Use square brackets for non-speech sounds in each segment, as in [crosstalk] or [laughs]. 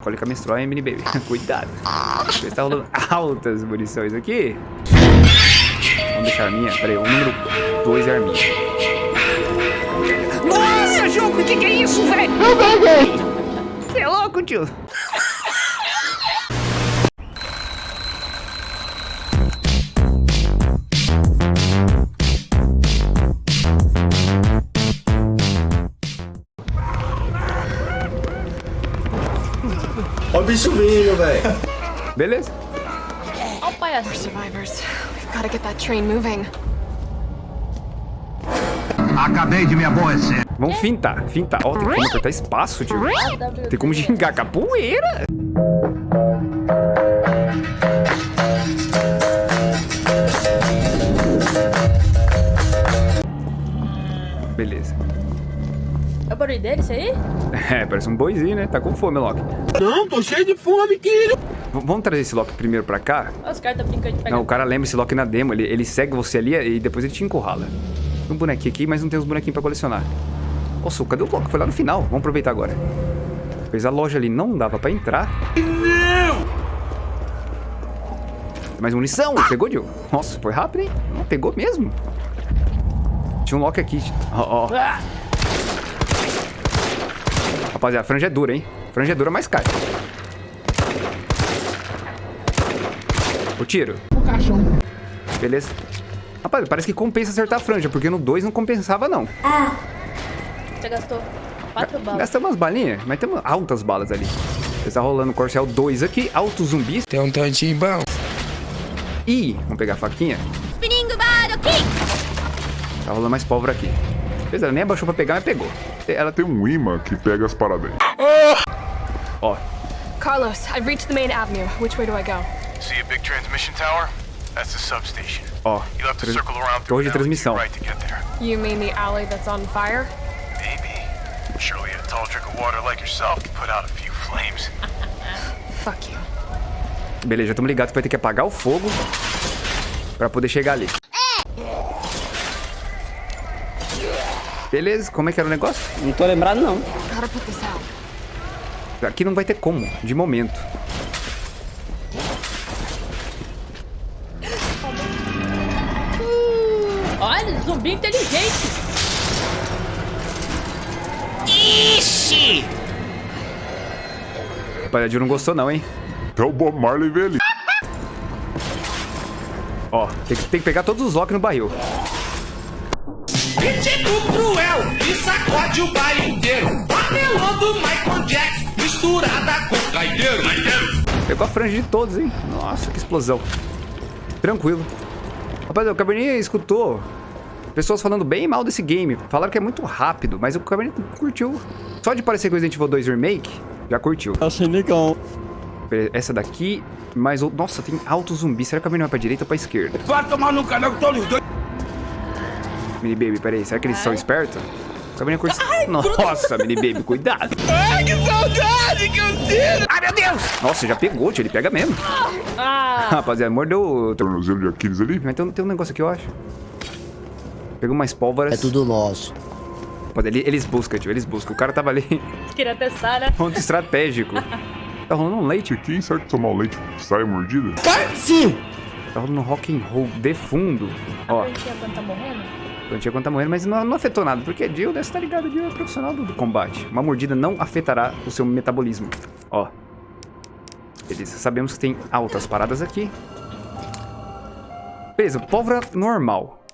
Cólica menstrual, hein, mini baby. Cuidado. Está rolando altas munições aqui. Vamos deixar a minha. Peraí, o número 2 é a minha. Nossa, jogo, o que, que é isso, velho? Eu peguei! Você é louco, tio? Bicho vindo, velho. Beleza. I'll buy us. We're survivors. We've got to get that train moving. Acabei de me aborrecer. Vamos fintar, fintar. Ó, tem como apertar espaço, tio. Tem como gingar capoeira. Barulho dele, isso aí? [laughs] É, parece um boizinho, né? Tá com fome, Loki. Não, tô cheio de fome, querido. V- vamos trazer esse Loki primeiro pra cá? Olha os caras tá brincando de pegar. Não, o cara lembra esse Loki na demo. Ele, ele segue você ali e depois ele te encurrala. Tem um bonequinho aqui, mas não tem os bonequinhos pra colecionar. Nossa, cadê o Loki? Foi lá no final. Vamos aproveitar agora. Pois a loja ali não dava pra entrar. Não! Mais munição. Pegou, Joe? Nossa, foi rápido, hein? Não, pegou mesmo. Tinha um Loki aqui. Ó, ó. Rapaziada, a franja é dura, hein? Franja é dura, mas cai. O tiro. O caixão. Beleza. Rapaz, parece que compensa acertar a franja, porque no 2 não compensava, não. Você gastou quatro balas. Gasta umas balinhas, mas tem umas altas balas ali. Está rolando o Corcel 2 aqui, alto zumbis. Tem um tantinho bom. E, vamos pegar a faquinha. Tá rolando mais pólvora aqui. Beleza, ela nem abaixou pra pegar, mas pegou. Ela tem um imã que pega as paradas aí. Ó, Carlos, I've reached the main avenue. Which way do I go? See a big transmission tower? That's the substation. ó. You'll have to Tra- circle around Torre through de transmissão. right to get there. You mean the alley that's on fire? Maybe. Surely a tall drink of water like yourself can put out a few flames. [laughs] Fuck you. Beleza, estamos ligados que vai ter que apagar o fogo pra poder chegar ali. Beleza, como é que era o negócio? Não tô lembrado, não. Aqui não vai ter como, de momento. Olha, zumbi inteligente. Ixi! Rapaziada, não gostou não, hein? Até o Bob Marley ali. Ó, tem que, tem que pegar todos os Loki no barril. Cruel e sacode o baile inteiro. Apelando Michael Jackson, misturada com gaiteiro. Pegou a franja de todos, hein? Nossa, que explosão. Tranquilo. Rapaziada, o Cabernet escutou pessoas falando bem e mal desse game. Falaram que é muito rápido, mas o Cabernet curtiu. Só de parecer com Resident Evil 2 Remake, já curtiu. Achei legal. Beleza, Essa daqui, mas... o- Nossa, tem alto zumbi. Será que o Cabernet vai pra direita ou pra esquerda? Vai tomar no canal que tô os dois. Mini Baby, peraí. Será que eles são espertos? Nossa, Mini Baby, cuidado. Ai, que saudade que eu sinto. Ai, meu Deus. Nossa, já pegou, tio. Ele pega mesmo. Ah, Rapaziada, mordeu... o- Tornozelo de Aquiles ali. Mas tem, tem um negócio aqui, eu acho. Pegou mais pólvoras. É tudo nosso. Rapaziada, ele- Eles buscam, tio. Eles buscam. O cara tava ali... queria testar, né? Ponto estratégico. Tá rolando um leite. Quem sabe que tomar o leite sai mordida? Sim! Tá rolando um rock and roll de fundo. Ó, Plantinha quando tá morrendo? Plantinha quando tá morrendo, mas não, não afetou nada. Porque Jill, você tá ligado, Jill é profissional do, do combate. Uma mordida não afetará o seu metabolismo. Ó. Beleza, sabemos que tem altas paradas aqui. Beleza, pólvora normal.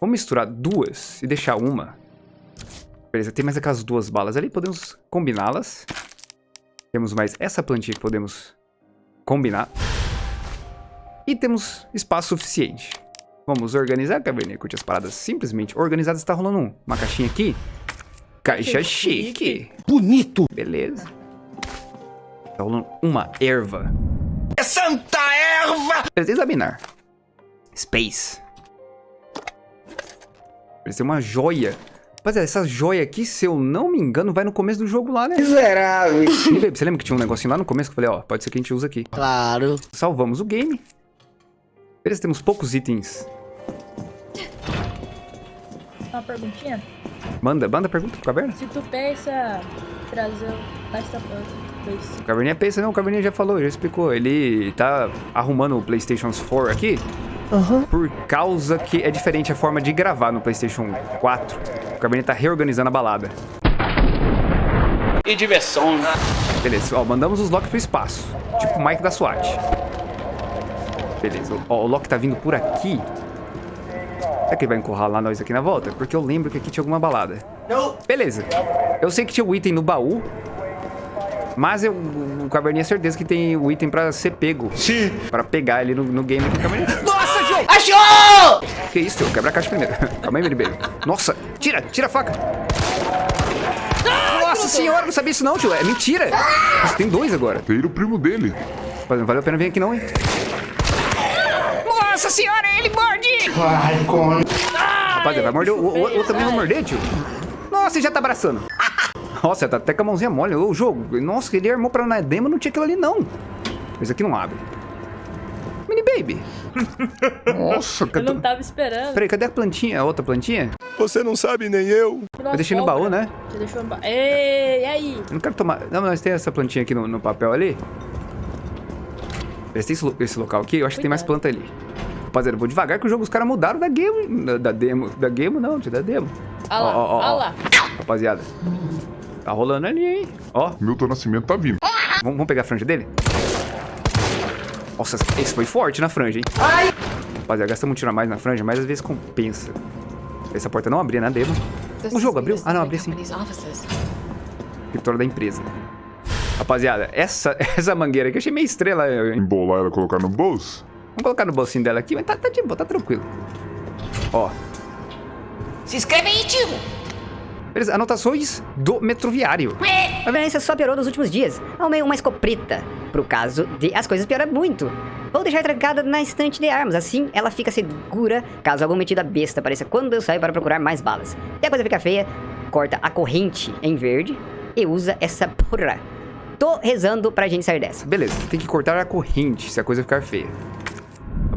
Vamos misturar duas e deixar uma. Beleza, tem mais aquelas duas balas ali, podemos combiná-las. Temos mais essa plantinha que podemos combinar. E temos espaço suficiente. Vamos organizar, Cabernet. Curte as paradas simplesmente organizadas. Está rolando um- uma caixinha aqui. Caixa chique. Bonito! Beleza. Tá rolando uma erva. É Santa Erva. Beleza, examinar. Space. Tem uma joia. Rapaziada, essa joia aqui, se eu não me engano, vai no começo do jogo lá, né? Miserável! Você lembra que tinha um negocinho lá no começo que eu falei, ó, pode ser que a gente usa aqui. Claro. Salvamos o game. Beleza, temos poucos itens. Uma perguntinha. Manda, manda pergunta pro caverna. Se tu pensa trazer o Last. O Caverninha pensa, não, o Caverninha já falou, já explicou. Ele tá arrumando o PlayStation 4 aqui. Por causa que é diferente a forma de gravar no PlayStation 4. O Caverninha tá reorganizando a balada. E diversão. Beleza, ó, mandamos os Loki pro espaço. Tipo o Mike da SWAT. Beleza, ó, o Loki tá vindo por aqui. Será que ele vai encurralar nós aqui na volta? Porque eu lembro que aqui tinha alguma balada. Beleza. Eu sei que tinha o item no baú. Mas eu, o Caverninha é certeza que tem o item pra ser pego. Sim. Pra pegar ele no, no game aqui. Caverninha. Nossa, Joe! Achou! Que isso, Joe? Quebra a caixa primeiro. [laughs] Calma aí, meu bebê. Nossa, tira, tira a faca. Nossa senhora, não sabia isso não, tio. É mentira. Nossa, tem dois agora. Tira o primo dele. Mas não valeu a pena vir aqui não, hein? Nossa senhora, ele morde! Ai, come. Rapaziada, vai morder. O, o, também vai morder, tio. Nossa, ele já tá abraçando. [laughs] Nossa, tá até com a mãozinha mole. O jogo. Nossa, ele armou pra na demo, não tinha aquilo ali, não. Esse aqui não abre. Mini Baby. [laughs] Nossa, Eu não tava esperando. Peraí, cadê a plantinha? A outra plantinha? Você não sabe nem eu. Nossa, Eu deixei no baú, né? Você deixou no baú. Ei, e aí? Eu não quero tomar... Não, mas tem essa plantinha aqui no, no papel ali. Esse, esse, esse local aqui, eu acho que tem mais Cuidado. planta ali. Rapaziada, vou devagar que o jogo os caras mudaram da game. Da, da demo. Da game não, tio, da demo. Olha lá, Ó, ó, ó, lá. Rapaziada. Tá rolando ali, hein? Ó, Milton Nascimento tá vindo. vamos, vamos pegar a franja dele? Nossa, esse foi forte na franja, hein? Rapaziada, gastamos um tiro a mais na franja, mas às vezes compensa. Essa porta não abria na demo. O jogo abriu? Ah, não, abriu sim. Escritório da empresa. Rapaziada, essa, [laughs] essa mangueira aqui eu achei meio estrela. hein? Embolar ela e colocar no bolso. Vamos colocar no bolsinho dela aqui, mas tá, tá de boa, tá tranquilo. Ó, Se inscreve aí, tio. beleza, anotações do metroviário. A violência só piorou nos últimos dias. Arrumei uma escopeta, pro caso de as coisas piorar muito. Vou deixar trancada na estante de armas, assim ela fica segura caso algum metida besta apareça quando eu saio para procurar mais balas. Se a coisa ficar feia, corta a corrente em verde e usa essa porra. Tô rezando pra gente sair dessa. Beleza, tem que cortar a corrente se a coisa ficar feia.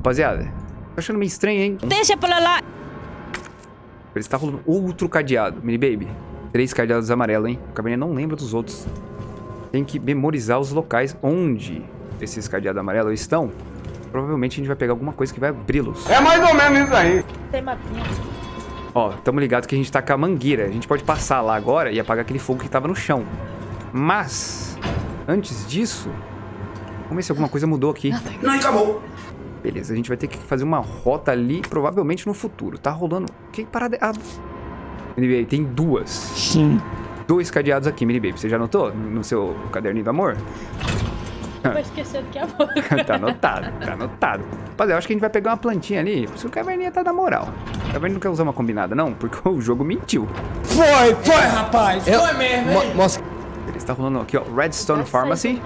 Rapaziada, tô achando meio estranho, hein? Deixa pra lá. Ele está rolando outro cadeado, mini baby. Três cadeados amarelos, hein? O cabernet não lembra dos outros. Tem que memorizar os locais onde esses cadeados amarelos estão. Provavelmente a gente vai pegar alguma coisa que vai abri-los. É mais ou menos isso aí. Tem mapinha. Ó, tamo ligado que a gente tá com a mangueira. A gente pode passar lá agora e apagar aquele fogo que tava no chão. Mas, antes disso, vamos ver se alguma coisa mudou aqui. Não, acabou. Beleza, a gente vai ter que fazer uma rota ali, provavelmente no futuro. Tá rolando... Que parada... é- Ah... Mini Baby, tem duas. Sim. Dois cadeados aqui, Mini Baby. Você já anotou no seu caderninho do amor? Vai esquecer do que é a boca. [laughs] tá anotado, tá anotado. Rapaziada, eu acho que a gente vai pegar uma plantinha ali. Por isso que o Caverninha tá na moral. O Caverninha não quer usar uma combinada, não, porque [laughs] o jogo mentiu. Foi, foi, rapaz. Foi mesmo, hein? Mostra. Beleza, tá rolando aqui, ó, Redstone Pharmacy.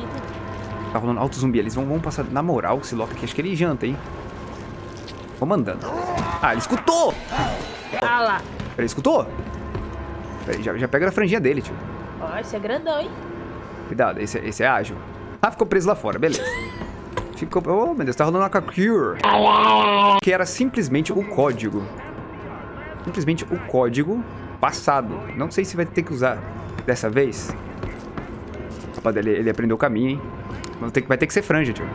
Tá rolando alto zumbi. Eles vão, vão passar na moral esse Loki aqui. Acho que ele janta, hein? Vou mandando. Ah, ele escutou! Ah lá. Peraí, escutou? Peraí, já, já pega a franjinha dele, tio. Ó, esse é grandão, hein? Cuidado, esse, é- esse é ágil. Ah, ficou preso lá fora, beleza. [laughs] Ficou... Oh, meu Deus, tá rolando uma Cure. Que era simplesmente o código. Simplesmente o código passado. Não sei se vai ter que usar dessa vez. Rapaz, ele, ele aprendeu o caminho, hein? Vai ter, que- vai ter que ser franja, tio.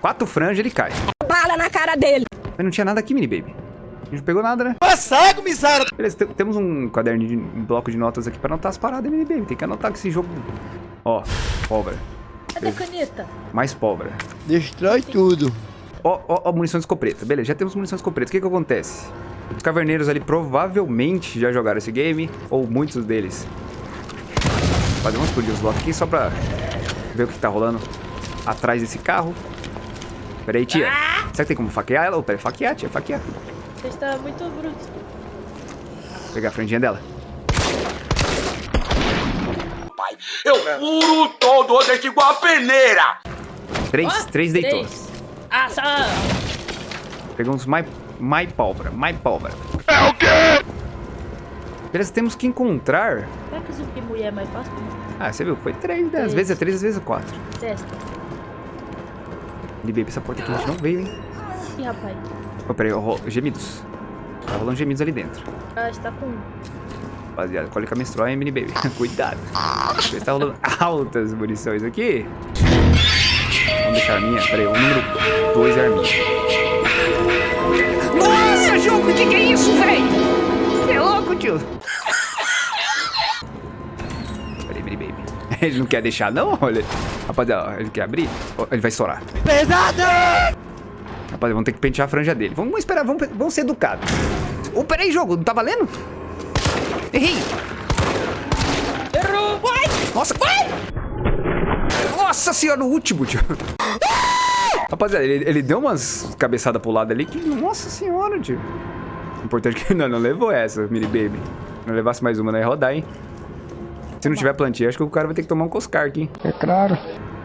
Quatro franjas, ele cai. Bala na cara dele! Mas não tinha nada aqui, mini baby. A gente não pegou nada, né? Passado, miséria. Beleza, te- temos um caderno de um bloco de notas aqui pra anotar as paradas, mini baby. Tem que anotar que esse jogo... Ó, pólvora. Cadê a caneta? Mais pólvora. Destrói tudo. Ó, ó, ó, munição de escopeta. Beleza, já temos munição de escopeta. O que que acontece? Os caverneiros ali provavelmente já jogaram esse game, ou muitos deles. Fazer vamos explodir os blocos aqui só pra ver o que tá rolando atrás desse carro. Pera aí, tia. Será que tem como faquear ela? Ô, pera, faquear, tia, faquear. Você está muito bruto. Vou pegar a franjinha dela. Eu furo todo desse igual a peneira. Três, Ó, três deitou. três. Ah, só... Pegamos mais, mais pólvora, mais pólvora. É o quê? Beleza, temos que encontrar... Será que o zumbi mulher é mais fácil? Ah, você viu? Foi três, né? Às vezes é três, às vezes é quatro. Testa. Ele bebe essa porta aqui, a gente não veio, hein? Ih, rapaz. Oh, peraí, gemidos. Tá rolando gemidos ali dentro. Ah, está com... Rapaziada, cólica menstrual, hein, mini baby? [laughs] Cuidado. Você tá rolando [laughs] altas munições aqui. Vamos deixar a minha. Pera aí, o número 2 é a minha. Nossa, jogo, o que, que é isso, velho? É louco, tio. Ele não quer deixar, não? Olha. Rapaziada, ele quer abrir? Ele vai estourar. Pesado! Rapaziada, vamos ter que pentear a franja dele. Vamos esperar, vamos, vamos ser educados. Ô, peraí, jogo, não tá valendo? Errei. Errou! Nossa, vai! Nossa senhora, no último, tio. Rapaziada, ele, ele deu umas cabeçadas pro lado ali que... Nossa senhora, tio. Importante que [laughs] não, não levou essa, mini baby. Não levasse mais uma, não ia rodar, hein? Se não tiver plantinha, acho que o cara vai ter que tomar um coscar aqui. É claro.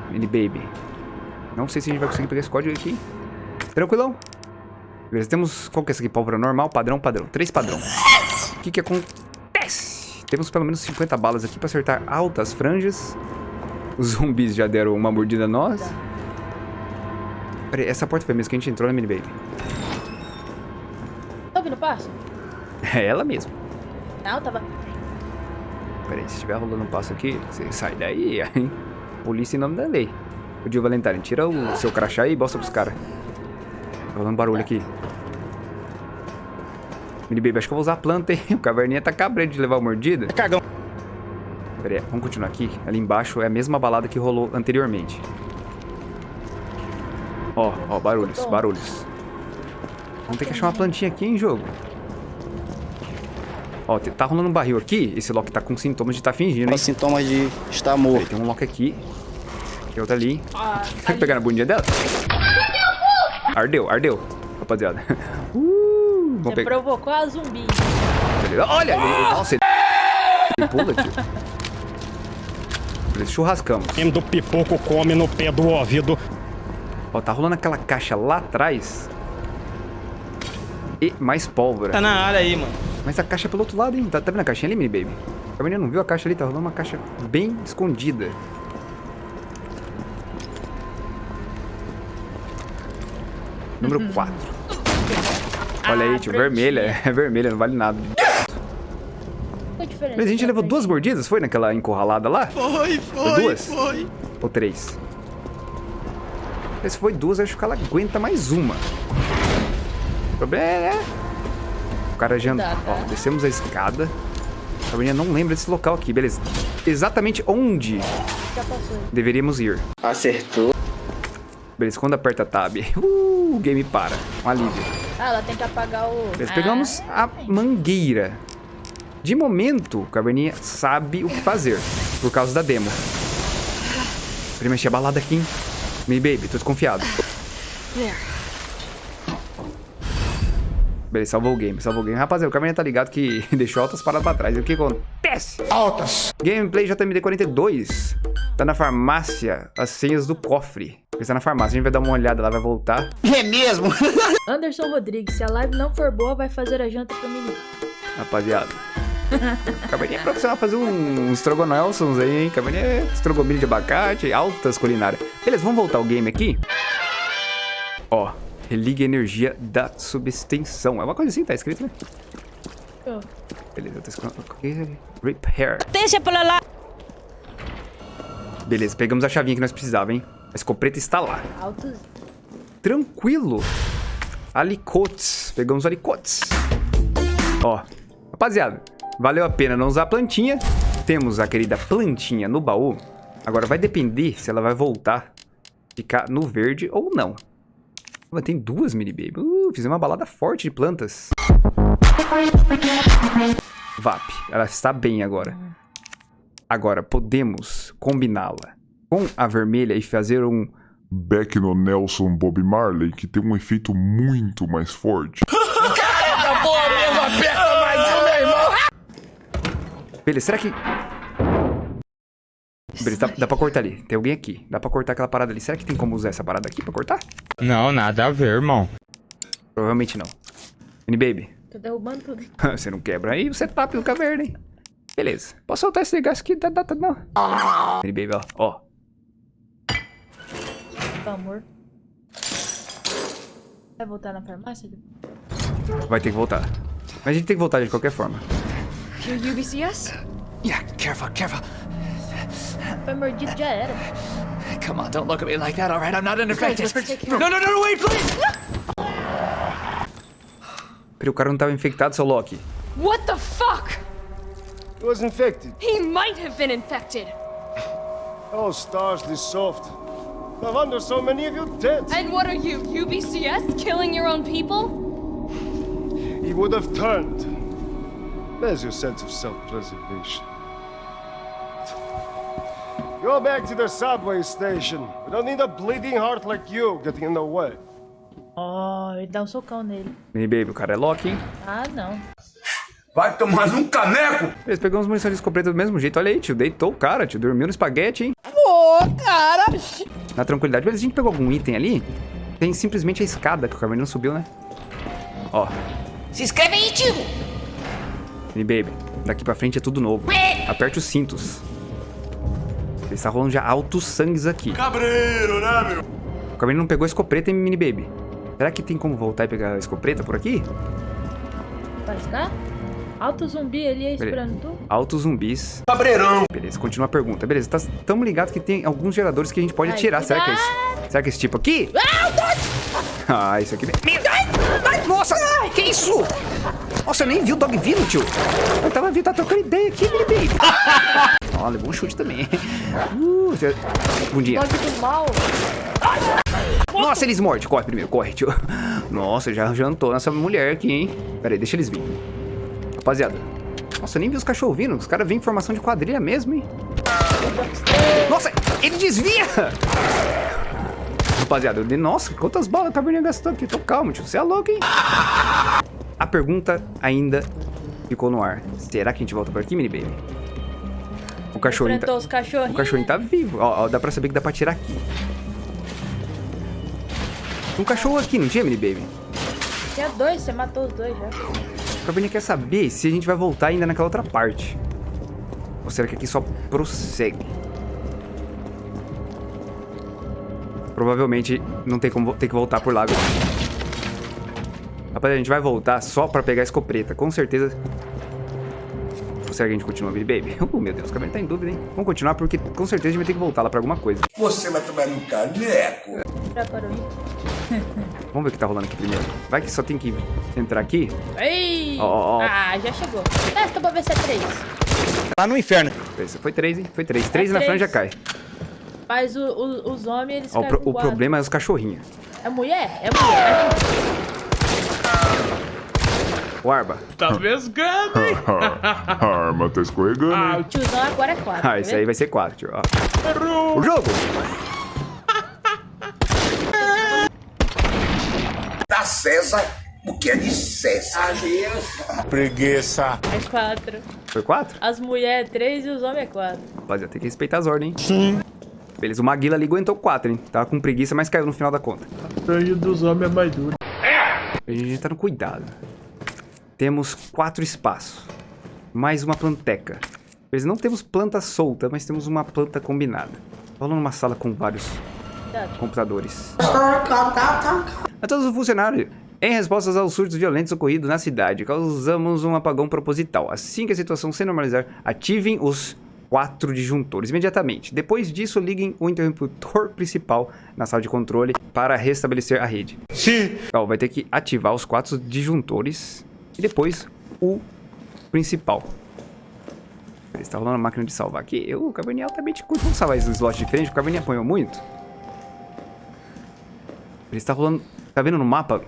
Mini baby. Não sei se a gente vai conseguir pegar esse código aqui. Tranquilão. Beleza, temos... Qual que é esse aqui? Pólvora normal, padrão, padrão. Três padrão. O que que acontece? Temos pelo menos 50 balas aqui pra acertar altas franjas. Os zumbis já deram uma mordida a nós. Peraí, essa porta foi mesmo que a gente entrou, né, mini baby? Tá ouvindo o passo? É ela mesmo. Não, tava... Peraí, se estiver rolando um passo aqui, você sai daí, [laughs] hein? Polícia em nome da lei. O Dio Valentine, tira o seu crachá aí e mostra pros caras. Tá rolando barulho aqui. Mini Baby, acho que eu vou usar a planta, hein? [laughs] O caverninha tá cabreiro de levar uma mordida. É cagão. Pera aí, vamos continuar aqui. Ali embaixo é a mesma balada que rolou anteriormente. Ó, ó, barulhos, barulhos. Vamos ter que achar uma plantinha aqui, hein, jogo. Ó, tá rolando um barril aqui. Esse Loki tá com sintomas de tá fingindo, hein? sintomas de estar morto. tem um Loki aqui. Tem outro ali. Ah, Quer pegar na bundinha dela? Ardeu, ardeu. Rapaziada. [laughs] Uh, você pegar. provocou a zumbi. Olha, ele, nossa, ele, ele pula, tio. Beleza, churrascamos. do pipoco come no pé do ouvido. Ó, tá rolando aquela caixa lá atrás. E mais pólvora. Tá na área aí, mano. Mas a caixa é pelo outro lado, hein? Tá, tá vendo a caixinha ali, mini baby? A menina não viu a caixa ali, tá rolando uma caixa bem escondida. Número 4. Olha aí, Ah, tio, prontinho. vermelha. É [laughs] vermelha, não vale nada. Mas a gente levou duas mordidas, foi naquela encurralada lá? Foi, Foi duas? Ou três? Se foi duas, acho que ela aguenta mais uma. O problema é... O cara já... Tá, tá. Ó, descemos a escada. A menina não lembra desse local aqui, beleza. Exatamente onde deveríamos ir. Acertou. Beleza, quando aperta Tab, [laughs] uh, o game para. Um alívio. Ah, ela tem que apagar o... Beleza, Ah, pegamos a mangueira. De momento, o Caverninha sabe o que fazer, por causa da demo. Ele mexer a balada aqui, hein? Me baby, tô desconfiado. [laughs] There. Beleza, salvou o game, salvou o game. Rapaziada, o Caverninha tá ligado que [laughs] deixou altas paradas pra trás. E o que acontece? Altas. Gameplay JMD42. Tá na farmácia, as senhas do cofre. Ele tá na farmácia, a gente vai dar uma olhada lá, vai voltar. É mesmo? [laughs] Anderson Rodrigues, se a live não for boa, vai fazer a janta pro menino. Rapaziada. Caverninha é profissional fazer um, estrogonelsons aí, hein? Caverninha é estrogomilho de abacate, altas culinárias. Beleza, vamos voltar o game aqui. Ó, religa a energia da subextensão. É uma coisa assim, tá escrito, né? Ô, Beleza, tá escrito. aqui. Repair. Deixa pra lá. Beleza, pegamos a chavinha que nós precisávamos, hein? A escopeta está lá. Altos. Tranquilo. Alicotes. Pegamos alicotes. Ó, rapaziada, valeu a pena não usar a plantinha. Temos a querida plantinha no baú. Agora vai depender se ela vai voltar, ficar no verde ou não. Mas tem duas mini baby. Uh, fizemos uma balada forte de plantas. VAP, ela está bem agora. Agora, podemos combiná-la com a vermelha e fazer um Beck no Nelson Bob Marley, que tem um efeito muito mais forte. Boa mesmo, aperta mais um, meu irmão. Beleza, será que... Beleza, dá, dá pra cortar ali. Tem alguém aqui. Dá pra cortar aquela parada ali. Será que tem como usar essa parada aqui pra cortar? Não, nada a ver, irmão. Provavelmente não. Mini Baby, Tô derrubando tudo. [laughs] você não quebra aí o setup do caverna, hein? Beleza. Posso soltar esse negócio aqui? Dá data não. Mini Baby, ó. Ó. Pelo amor. Vai voltar na farmácia? Vai ter que voltar. Mas a gente tem que voltar de qualquer forma. You UBCS? Yeah, careful, careful. Foi mordido, já. Come on, don't look at me like that, all right? I'm not uninfected. let's take care No, no, no, no, wait, please! Peraí, o cara não tava infectado, seu Loki. What the fuck? He was infected. He might have been infected. Oh, stars, this soft. No wonder so many of you dead. And what are you, UBCS? Killing your own people? He would have turned. There's your sense of self-preservation. Go back to the subway station. We don't need a bleeding heart like you getting in the way. Ó, ele dá um socão nele. Mini Baby, o cara é Loki, hein? Ah, não. Vai tomar um caneco! Beleza, pegamos munição de escopeta do mesmo jeito. Olha aí, tio. Deitou o cara, tio. Dormiu no espaguete, hein? Ô, cara! Na tranquilidade. Beleza, a gente pegou algum item ali? Tem simplesmente a escada que o Carmen não subiu, né? Ó, Se inscreve aí, tio! Mini Baby. Daqui pra frente é tudo novo. Aperte os cintos. Está rolando já altos sangues aqui. Cabreiro, né, meu? O Carmen não pegou a escopeta, hein, Mini Baby? Será que tem como voltar e pegar a escopeta por aqui? Vai ficar? Alto zumbi ali esperando tu. Altos zumbis. Cabreirão! Beleza, continua a pergunta. Beleza, tá, tamo ligado que tem alguns geradores que a gente pode Ai, atirar. Será que é esse? Será que é esse tipo aqui? Ah, [laughs] isso aqui... Ai, ai, nossa, que isso? Nossa, eu nem vi o dog vindo, tio. Eu tava vindo, tá trocando ideia aqui, Mini Baby. [laughs] Ó, levou um chute também. Uh, você- bundinha. Dog do mal. Nossa, eles mordem. Corre primeiro, corre, tio. Nossa, já jantou nessa mulher aqui, hein? Pera aí, deixa eles virem. Rapaziada. Nossa, eu nem vi os cachorros vindo. Os caras vêm em formação de quadrilha mesmo, hein? Nossa, ele desvia! Rapaziada, eu dei... Nossa, quantas balas a Caverninha gastou aqui? Tô calmo, tio. Você é louco, hein? A pergunta ainda ficou no ar. Será que a gente volta por aqui, mini baby? O cachorrinho tá... Os cachorrinhos. O cachorrinho tá vivo. Ó, ó, dá pra saber que dá pra tirar aqui. Um cachorro aqui, não tinha, mini baby? Tinha dois, você matou os dois já. O Caverninha quer saber se a gente vai voltar ainda naquela outra parte. Ou será que aqui só prossegue? Provavelmente não tem como ter que voltar por lá agora. Rapaziada, a gente vai voltar só pra pegar a escopeta. Com certeza... Será que a gente continua, Baby? [laughs] Oh, meu Deus, o Caverninha tá em dúvida, hein? Vamos continuar porque com certeza a gente vai ter que voltar lá pra alguma coisa. Você vai tomar um caneco! Preparou aí. [laughs] Vamos ver o que tá rolando aqui primeiro. Vai que só tem que entrar aqui. Ei! Ó, ó, ó. Ah, já chegou. Testa pra ver se é três. Lá no inferno. Foi três, hein? Foi três. Três na três. frente já cai. Mas o- o- os homens, eles o, caem pro- o problema é os cachorrinhos. É mulher? É mulher. O Arba. Tá mesgando, hein? [laughs] a arma tá escorregando, hein? O tiozão agora é quatro. Ah, tá esse aí vai ser quatro, tio. Ó. O jogo! Da César, o que é de César? Preguiça. É quatro. Foi quatro? As mulheres é três e os homens é quatro. Rapaziada, tem que respeitar as ordens, hein? Sim. Beleza, o Maguila ali aguentou quatro, hein? Tava com preguiça, mas caiu no final da conta. O sangue dos homens é mais duro. A gente tá no cuidado. Temos quatro espaços. Mais uma planteca. Beleza, não temos planta solta, mas temos uma planta combinada. Falando numa sala com vários computadores. A todos os funcionários. Em respostas aos surtos violentos ocorridos na cidade, causamos um apagão proposital. Assim que a situação se normalizar, ativem os quatro disjuntores imediatamente. Depois disso, liguem o interruptor principal na sala de controle para restabelecer a rede. Sim. Ó, vai ter que ativar os quatro disjuntores e depois o principal. Ele está rolando a máquina de salvar aqui. Eu, o Caverninha altamente curto. Vamos salvar esses slots diferentes, porque o Caverninha apanhou muito. Ele está rolando... Tá vendo no mapa?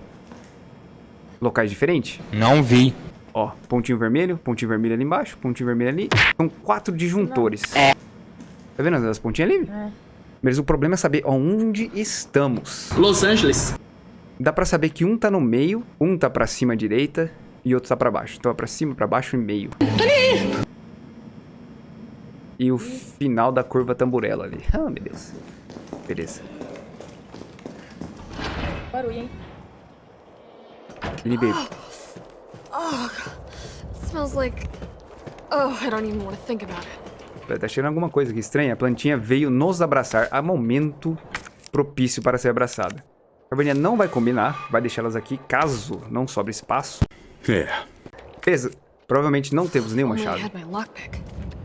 Locais diferentes? Não vi. Ó, pontinho vermelho, pontinho vermelho ali embaixo, pontinho vermelho ali. São quatro disjuntores. É. Tá vendo as- as pontinhas ali? É. Mas o problema é saber onde estamos. Los Angeles. Dá pra saber que um tá no meio, um tá pra cima à direita e outro tá pra baixo. Então é pra cima, pra baixo e meio. E o final da curva tamburela ali. Ah, meu Deus. Beleza. Barulho, hein? Mini Baby. [gasps] Oh, smells like. Oh, I don't even want to think about it. Tá cheirando alguma coisa aqui estranha. A plantinha veio nos abraçar a momento propício para ser abraçada. A Caverninha não vai combinar, vai deixá-las aqui caso não sobre espaço. É. Beleza. Provavelmente não temos nenhuma chave.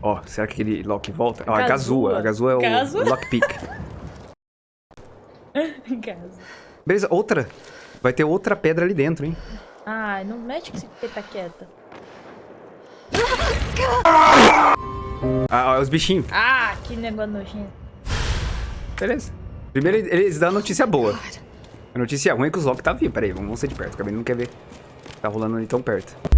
Ó, será que aquele lock volta? Ó, a Gazua. A Gazua é o Gazua? lockpick. [laughs] Casa. Beleza, outra. Vai ter outra pedra ali dentro, hein? Ai, não mexe com esse teta quieta. Ah, ó, os bichinhos. Ah, que negócio nojento. Beleza. Primeiro eles dão a notícia boa. A notícia ruim é que o Zoc tá vivo. Pera aí, vamos ser de perto. O Cabelo não quer ver. Tá rolando ali tão perto.